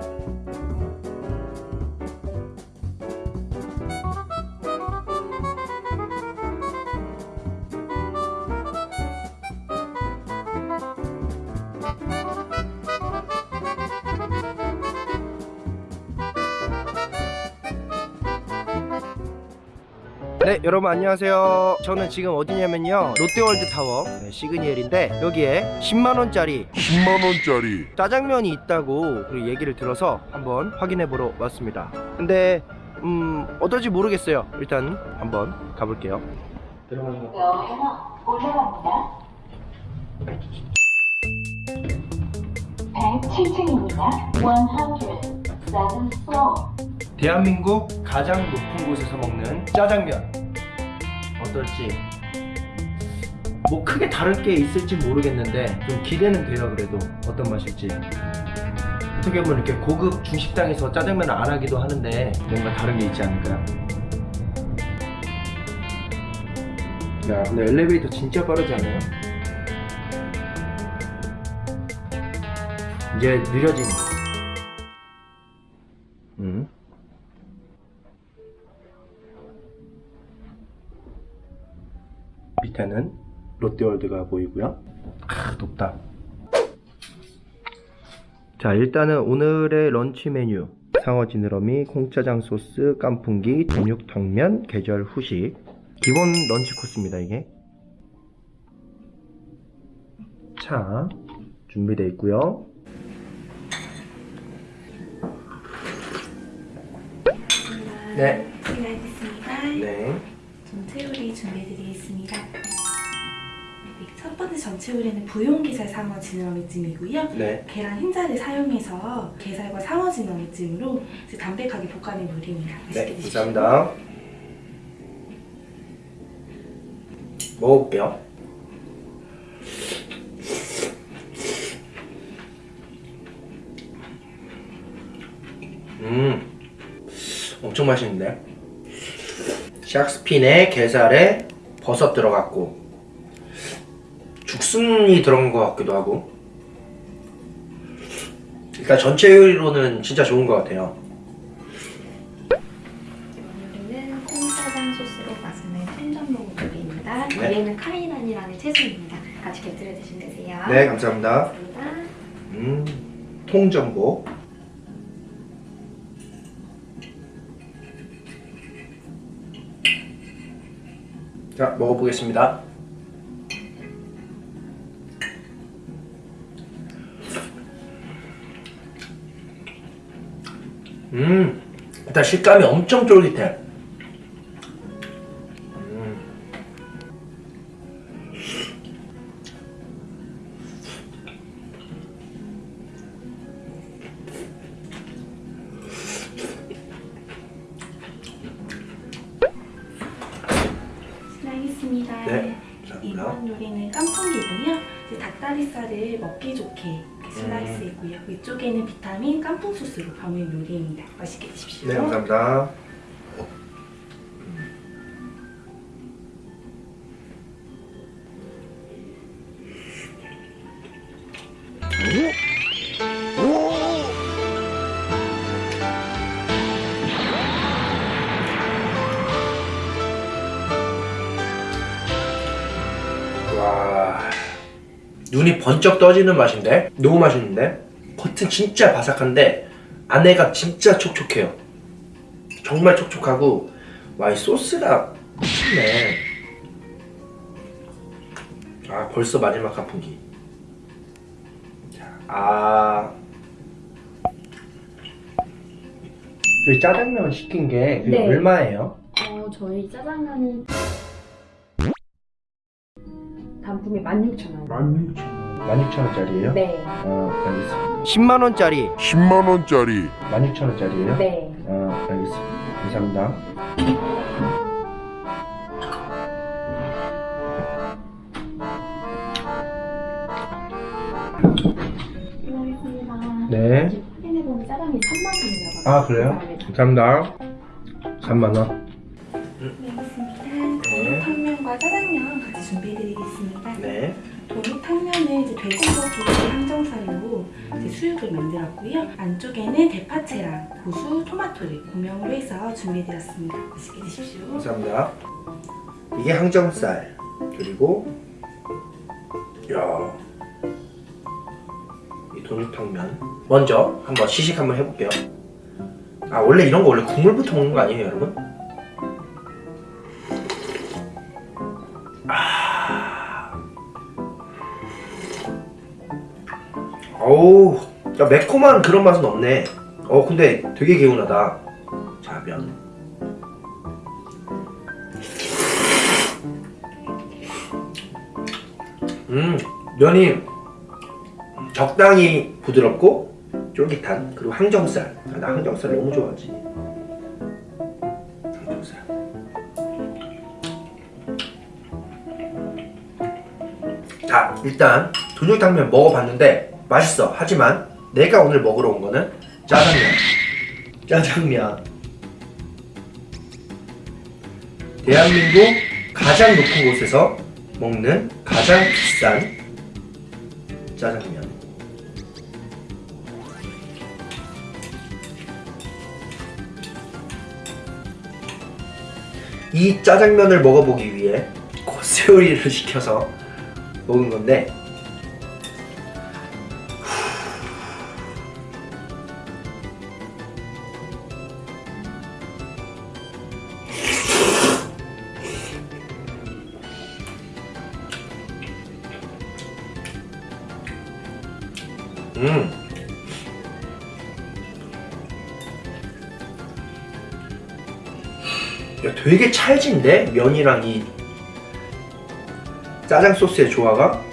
you 네 여러분 안녕하세요 저는 지금 어디냐면요 롯데월드타워 네, 시그니엘인데 여기에 10만원짜리 10만원짜리 짜장면이 있다고 그 얘기를 들어서 한번 확인해 보러 왔습니다 근데 음 어떨지 모르겠어요 일단 한번 가볼게요 올라갑니다. 107층입니다. 107 floor. 대한민국 가장 높은 곳에서 먹는 짜장면 어떨지 뭐 크게 다를 게 있을지 모르겠는데 좀 기대는 돼요 그래도 어떤 맛일지 어떻게 보면 이렇게 고급 중식당에서 짜장면을 안 하기도 하는데 뭔가 다른 게 있지 않을까요? 야 근데 엘리베이터 진짜 빠르지 않아요? 이제 느려지네 음. 밑에는 롯데월드가 보이고요. 아 높다. 자 일단은 오늘의 런치 메뉴. 상어 지느러미 콩짜장 소스 깐풍기 전육탕면 계절 후식. 기본 런치 코스입니다 이게. 자 준비되어 있고요. 네. 네. 전체 요리 준비해드리겠습니다. 네, 첫 번째 전체 요리는 부용게살 상어 지느러미찜이고요. 네. 계란 흰자를 사용해서 게살과 상어 지느러미찜으로 이제 담백하게 볶아낸 요리입니다. 네, 드십시오. 감사합니다. 먹어볼게요. 음, 엄청 맛있는데? 샥스핀에 게살에 버섯 들어갔고 죽순이 들어간 것 같기도 하고 일단 전체 요리로는 진짜 좋은 것 같아요. 콩짜장 소스로 맛있는. 네. 얘는 카이난이라는 채소입니다. 같이 곁들여 드시면 되세요. 네, 감사합니다. 감사합니다. 음, 통전복. 자, 먹어보겠습니다. 음, 일단 식감이 엄청 쫄깃해. 음. 네, 감사합니다. 이번 요리는 깐풍기 닭다리살을 먹기 좋게 음. 이렇게 슬라이스했고요. 위쪽에는 비타민 깐풍 소스로 버무린 요리입니다. 맛있게 드십시오. 네, 감사합니다. 눈이 번쩍 떠지는 맛인데 너무 맛있는데? 겉은 진짜 바삭한데 안에가 진짜 촉촉해요. 정말 촉촉하고 와 이 소스가 미쳤네. 아 벌써 마지막 한풍기. 자, 아. 저희 짜장면 시킨 게 네. 얼마예요? 어, 저희 짜장면이 단품이 16,000원. 16,000원짜리예요? 네. 어 알겠습니다 10만원짜리 10만원짜리 16,000원짜리예요? 네. 어, 알겠습니다. 감사합니다. 네. 지금 확인해보면 짜장이 3만 원이라고. 아, 그래요? 감사합니다. 3만 원. 네, 알겠습니다. 그럼 탕면과 짜장면 같이 준비해드리겠습니다. 네. 도미탕면은 이제 돼지고기 항정살로 이제 수육을 만들었고요. 안쪽에는 대파채랑 고수, 토마토를 고명으로 해서 준비해드렸습니다. 맛있게 드십시오. 감사합니다. 이게 항정살 그리고 야. 이 돈육탕면 먼저 한번 시식 한번 해볼게요. 아 원래 이런 거 원래 국물부터 먹는 거 아니에요, 여러분? 아. 어우, 야 매콤한 그런 맛은 없네. 어 근데 되게 개운하다. 자 면. 음 면이 적당히 부드럽고 쫄깃한 그리고 항정살 아, 나 항정살 너무 좋아하지 항정살 자 일단 돈육탕면 먹어봤는데 맛있어. 하지만 내가 오늘 먹으러 온 거는 짜장면. 짜장면. 대한민국 가장 높은 곳에서 먹는 가장 비싼 짜장면. 이 짜장면을 먹어보기 위해 코스 요리를 시켜서 먹은 건데 음. 야, 되게 찰진데? 면이랑 이 짜장 소스의 조화가?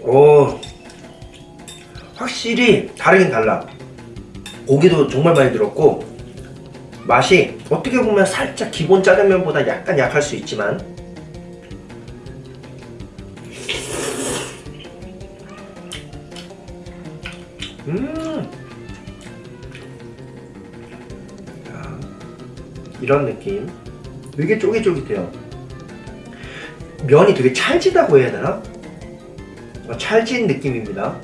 오. 확실히 다르긴 달라. 고기도 정말 많이 들었고 맛이 어떻게 보면 살짝 기본 짜장면보다 약간 약할 수 있지만 음. 야, 이런 느낌. 되게 쫄깃쫄깃해요. 면이 되게 찰지다고 해야 되나? 어, 찰진 느낌입니다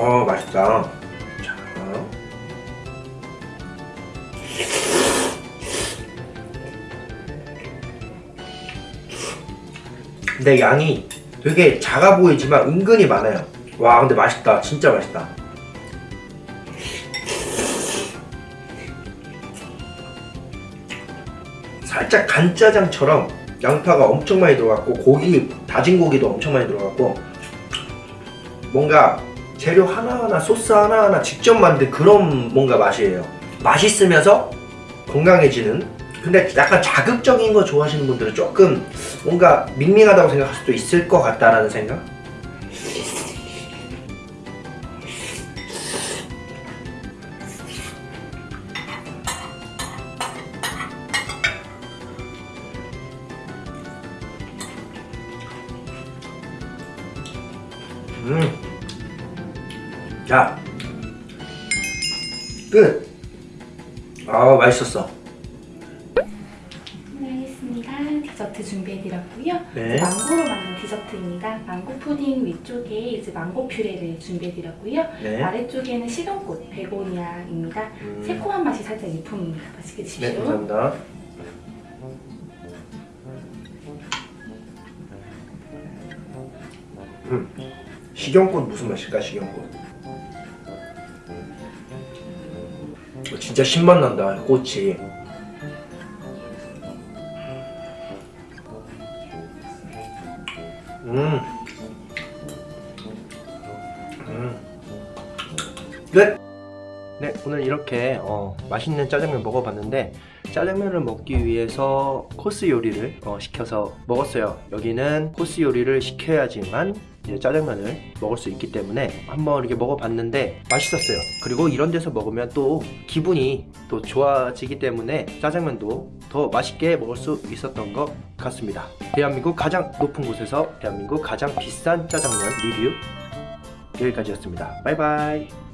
어 맛있다. 자. 근데 양이 되게 작아 보이지만 은근히 많아요. 와 근데 맛있다. 진짜 맛있다. 살짝 간짜장처럼 양파가 엄청 많이 들어갔고 고기 다진 고기도 엄청 많이 들어갔고 뭔가 재료 하나하나 소스 하나하나 직접 만든 그런 뭔가 맛이에요 맛있으면서 건강해지는 근데 약간 자극적인 거 좋아하시는 분들은 조금 뭔가 밍밍하다고 생각할 수도 있을 것 같다라는 생각? 끝. 아, 맛있었어. 네. 디저트 준비해드렸고요. 네. 망고로 만든 디저트입니다. 망고 푸딩 위쪽에 이제 망고 퓨레를 준비해드렸고요. 네. 아래쪽에는 식용꽃 베고니아입니다. 음. 새콤한 맛이 살짝 일품입니다. 맛있게 드십시오. 네, 감사합니다. 음, 식용꽃 무슨 맛일까, 식용꽃? 진짜 신맛 난다, 꽃이. 음. 음. 끝! 네, 오늘 이렇게 어, 맛있는 짜장면 먹어봤는데 짜장면을 먹기 위해서 코스 요리를 어, 시켜서 먹었어요. 여기는 코스 요리를 시켜야지만 짜장면을 먹을 수 있기 때문에 한번 이렇게 먹어봤는데 맛있었어요. 그리고 이런 데서 먹으면 또 기분이 또 좋아지기 때문에 짜장면도 더 맛있게 먹을 수 있었던 것 같습니다. 대한민국 가장 높은 곳에서 대한민국 가장 비싼 짜장면 리뷰 여기까지였습니다. 바이바이.